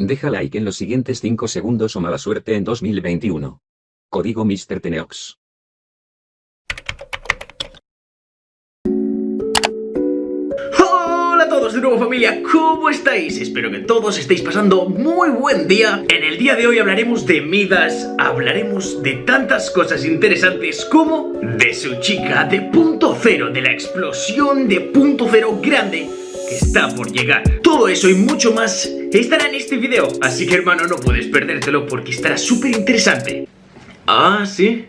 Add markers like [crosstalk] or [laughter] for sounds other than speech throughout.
Deja like en los siguientes 5 segundos o mala suerte en 2021. Código Mr. Teneox. Hola a todos de nuevo familia, ¿cómo estáis? Espero que todos estéis pasando muy buen día. En el día de hoy hablaremos de Midas, hablaremos de tantas cosas interesantes como de su chica, de punto cero, de la explosión de punto cero grande que está por llegar. Todo eso y mucho más estará en este video, así que hermano no puedes perdértelo porque estará súper interesante. Ah, ¿sí?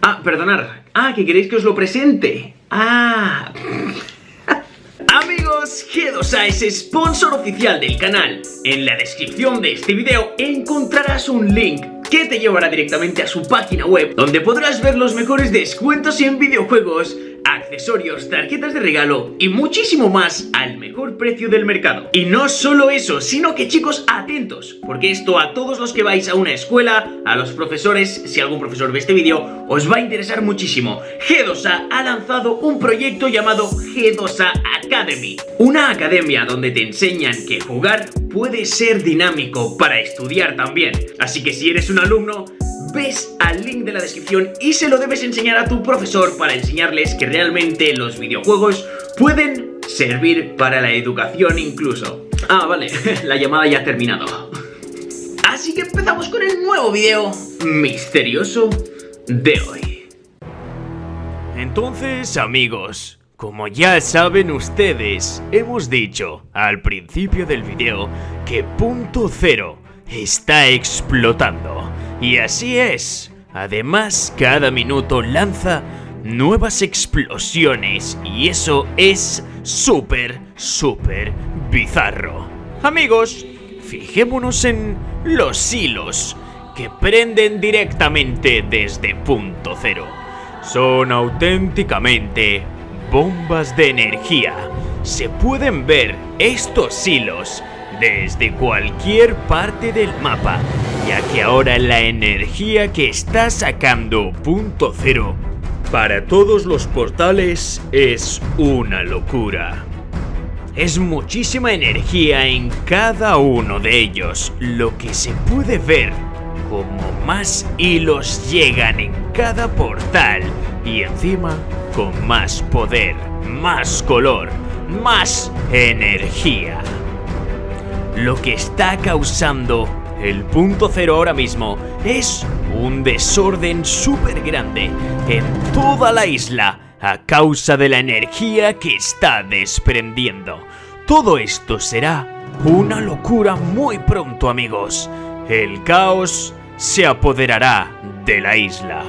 Ah, perdonad. Ah, que queréis que os lo presente. Ah... [laughs] Amigos, G2A es sponsor oficial del canal. En la descripción de este video encontrarás un link que te llevará directamente a su página web donde podrás ver los mejores descuentos en videojuegos accesorios, tarjetas de regalo y muchísimo más al mejor precio del mercado. Y no solo eso, sino que chicos, atentos, porque esto a todos los que vais a una escuela, a los profesores, si algún profesor ve este vídeo, os va a interesar muchísimo. G2A ha lanzado un proyecto llamado G2A Academy, una academia donde te enseñan que jugar puede ser dinámico para estudiar también. Así que si eres un alumno, ves al link de la descripción y se lo debes enseñar a tu profesor para enseñarles que realmente los videojuegos pueden servir para la educación incluso. Ah, vale, [laughs] la llamada ya ha terminado. Así que empezamos con el nuevo video misterioso de hoy. Entonces, amigos, como ya saben ustedes, hemos dicho al principio del video que Punto Cero está explotando. Y así es. Además, cada minuto lanza nuevas explosiones y eso es súper, súper bizarro. Amigos, fijémonos en los hilos que prenden directamente desde punto cero. Son auténticamente bombas de energía. Se pueden ver estos hilos desde cualquier parte del mapa, ya que ahora la energía que está sacando punto cero para todos los portales es una locura. Es muchísima energía en cada uno de ellos, lo que se puede ver como más hilos llegan en cada portal y encima con más poder, más color, más energía. Lo que está causando el punto cero ahora mismo es un desorden súper grande en toda la isla a causa de la energía que está desprendiendo. Todo esto será una locura muy pronto amigos. El caos se apoderará de la isla.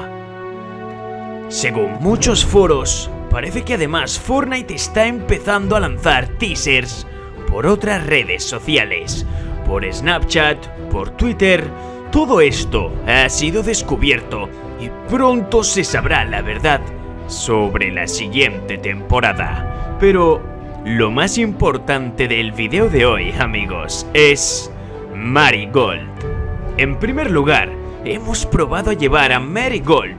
Según muchos foros, parece que además Fortnite está empezando a lanzar teasers por otras redes sociales, por Snapchat, por Twitter, todo esto ha sido descubierto y pronto se sabrá la verdad sobre la siguiente temporada. Pero lo más importante del video de hoy, amigos, es Marigold. En primer lugar, hemos probado a llevar a Marigold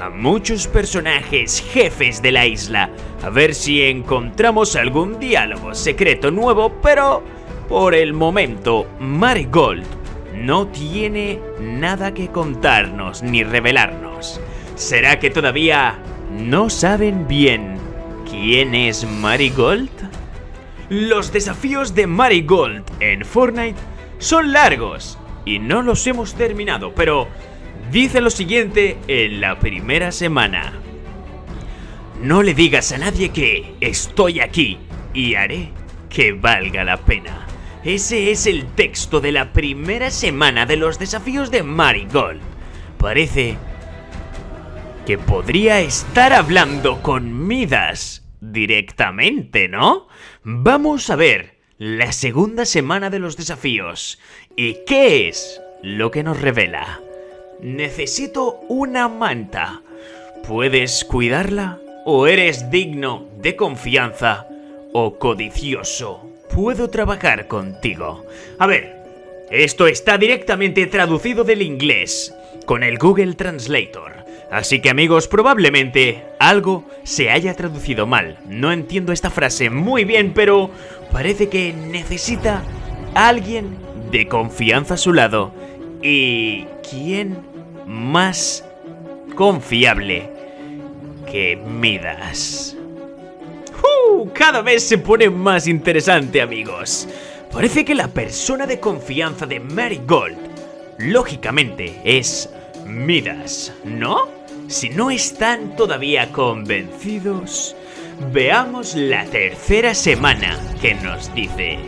a muchos personajes jefes de la isla, a ver si encontramos algún diálogo secreto nuevo, pero por el momento Marigold no tiene nada que contarnos ni revelarnos. ¿Será que todavía no saben bien quién es Marigold? Los desafíos de Marigold en Fortnite son largos y no los hemos terminado, pero dice lo siguiente en la primera semana. No le digas a nadie que estoy aquí y haré que valga la pena. Ese es el texto de la primera semana de los desafíos de Marigold. Parece que podría estar hablando con Midas directamente, ¿no? Vamos a ver la segunda semana de los desafíos. ¿Y qué es lo que nos revela? Necesito una manta. ¿Puedes cuidarla? ¿O eres digno de confianza? ¿O codicioso? Puedo trabajar contigo. A ver, esto está directamente traducido del inglés con el Google Translator. Así que amigos, probablemente algo se haya traducido mal. No entiendo esta frase muy bien, pero parece que necesita alguien de confianza a su lado. ¿Y quién más confiable que Midas? ¡Uh! Cada vez se pone más interesante, amigos. Parece que la persona de confianza de Marigold, lógicamente, es Midas, ¿no? Si no están todavía convencidos, veamos la tercera semana que nos dice...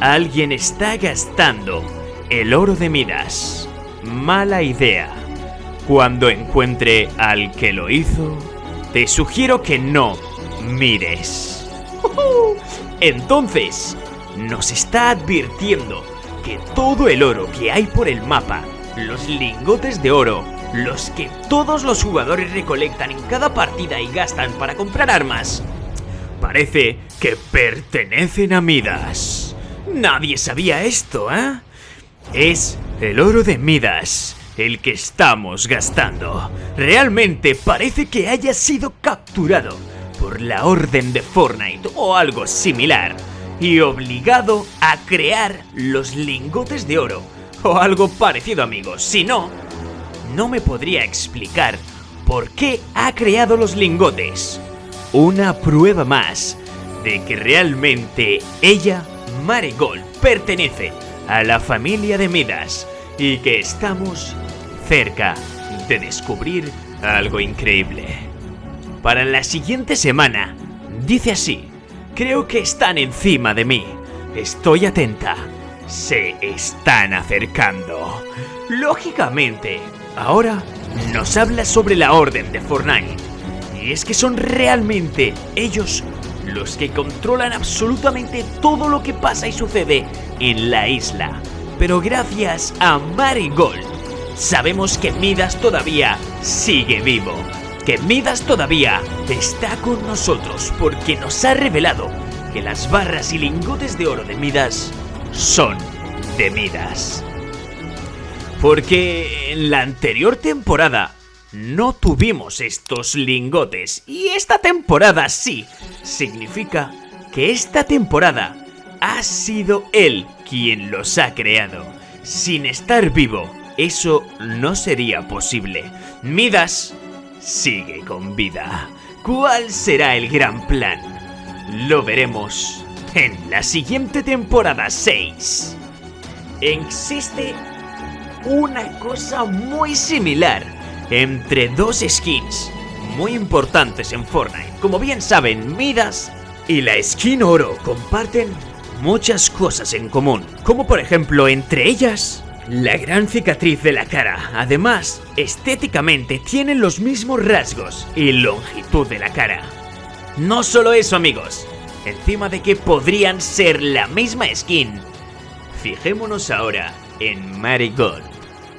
Alguien está gastando el oro de Midas. Mala idea. Cuando encuentre al que lo hizo, te sugiero que no mires. [laughs] Entonces, nos está advirtiendo que todo el oro que hay por el mapa, los lingotes de oro, los que todos los jugadores recolectan en cada partida y gastan para comprar armas, parece que pertenecen a Midas. Nadie sabía esto, ¿eh? Es el oro de Midas, el que estamos gastando. Realmente parece que haya sido capturado por la orden de Fortnite o algo similar y obligado a crear los lingotes de oro o algo parecido amigos, si no, no me podría explicar por qué ha creado los lingotes. Una prueba más de que realmente ella, Marigold, pertenece a la familia de Midas y que estamos cerca de descubrir algo increíble. Para la siguiente semana, dice así, creo que están encima de mí, estoy atenta, se están acercando. Lógicamente, ahora nos habla sobre la orden de Fortnite. Y es que son realmente ellos los que controlan absolutamente todo lo que pasa y sucede en la isla. Pero gracias a Marigold, sabemos que Midas todavía sigue vivo. Que Midas todavía está con nosotros porque nos ha revelado que las barras y lingotes de oro de Midas son de Midas. Porque en la anterior temporada no tuvimos estos lingotes y esta temporada sí. Significa que esta temporada ha sido él quien los ha creado. Sin estar vivo, eso no sería posible. Midas sigue con vida. ¿Cuál será el gran plan? Lo veremos en la siguiente temporada 6. Existe una cosa muy similar entre dos skins muy importantes en Fortnite. Como bien saben, Midas y la skin oro comparten muchas cosas en común, como por ejemplo entre ellas la gran cicatriz de la cara. Además, estéticamente tienen los mismos rasgos y longitud de la cara. No solo eso amigos, encima de que podrían ser la misma skin. Fijémonos ahora en Marigold.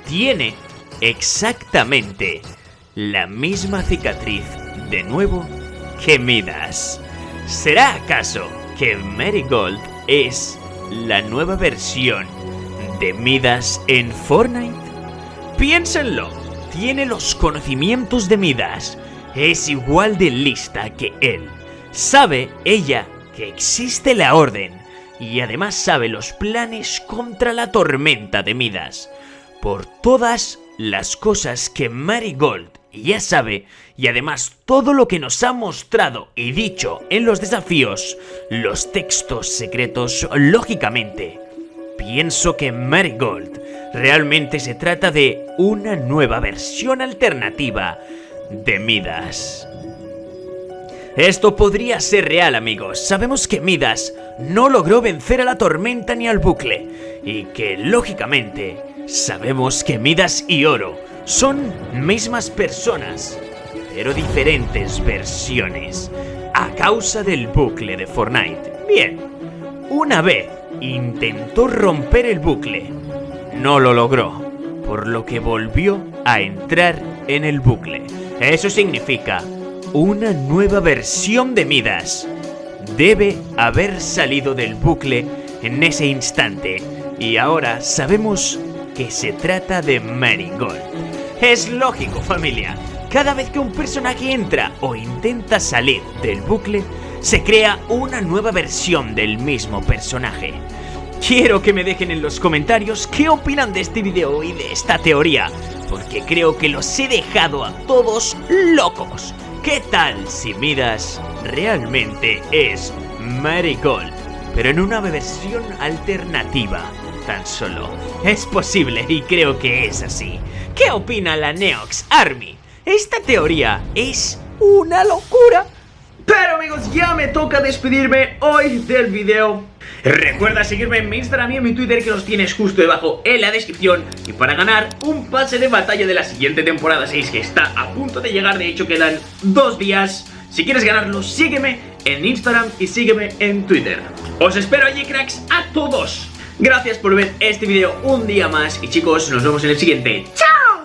Tiene exactamente la misma cicatriz de nuevo que Midas. ¿Será acaso que Marigold es la nueva versión de Midas en Fortnite? Piénsenlo, tiene los conocimientos de Midas, es igual de lista que él. Sabe ella que existe la orden y además sabe los planes contra la tormenta de Midas. Por todas las cosas que Marigold ya sabe y además todo lo que nos ha mostrado y dicho en los desafíos, los textos secretos, lógicamente, pienso que Marigold realmente se trata de una nueva versión alternativa de Midas. Esto podría ser real amigos, sabemos que Midas no logró vencer a la tormenta ni al bucle y que lógicamente sabemos que Midas y Oro son mismas personas, pero diferentes versiones, a causa del bucle de Fortnite. Bien, una vez intentó romper el bucle, no lo logró, por lo que volvió a entrar en el bucle. Eso significa una nueva versión de Midas. Debe haber salido del bucle en ese instante y ahora sabemos que se trata de Marigold. Es lógico, familia. Cada vez que un personaje entra o intenta salir del bucle, se crea una nueva versión del mismo personaje. quiero que me dejen en los comentarios qué opinan de este video y de esta teoría, porque creo que los he dejado a todos locos. ¿Qué tal si Midas realmente es maricón, pero en una versión alternativa? Tan solo es posible y creo que es así. ¿Qué opina la Neox Army? Esta teoría es una locura. Pero amigos, ya me toca despedirme hoy del video. Recuerda seguirme en mi Instagram y en mi Twitter que los tienes justo debajo en la descripción. Y para ganar un pase de batalla de la siguiente temporada 6 que está a punto de llegar, de hecho quedan dos días. Si quieres ganarlo, sígueme en Instagram y sígueme en Twitter. Os espero allí cracks a todos. Gracias por ver este video un día más. Y chicos, nos vemos en el siguiente. ¡Chao!